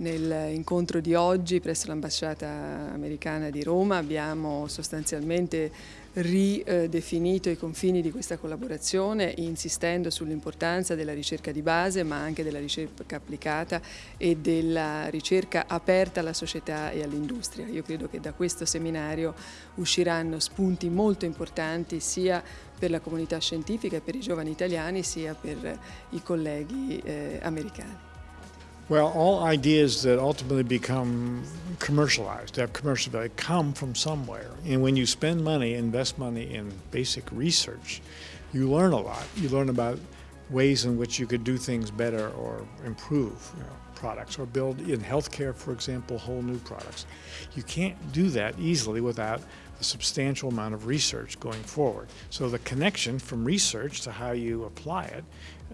Nell'incontro di oggi presso l'ambasciata americana di Roma abbiamo sostanzialmente ridefinito i confini di questa collaborazione insistendo sull'importanza della ricerca di base ma anche della ricerca applicata e della ricerca aperta alla società e all'industria. Io credo che da questo seminario usciranno spunti molto importanti sia per la comunità scientifica e per i giovani italiani sia per i colleghi eh, americani. Well, all ideas that ultimately become commercialized, have commercial value, come from somewhere. And when you spend money, invest money in basic research, you learn a lot. You learn about ways in which you could do things better or improve you know, products or build in healthcare, for example, whole new products. You can't do that easily without a substantial amount of research going forward. So the connection from research to how you apply it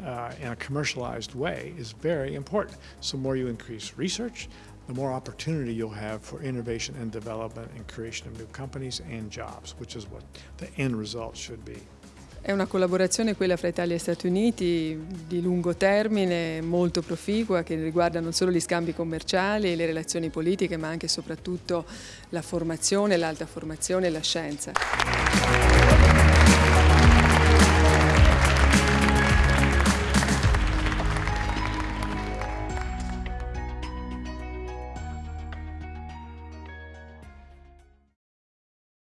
uh, in a commercialized way is very important. So more you increase research, the more opportunity you'll have for innovation and development and creation of new companies and jobs, which is what the end result should be. È una collaborazione quella fra Italia e Stati Uniti di lungo termine, molto proficua, che riguarda non solo gli scambi commerciali, le relazioni politiche, ma anche e soprattutto la formazione, l'alta formazione e la scienza.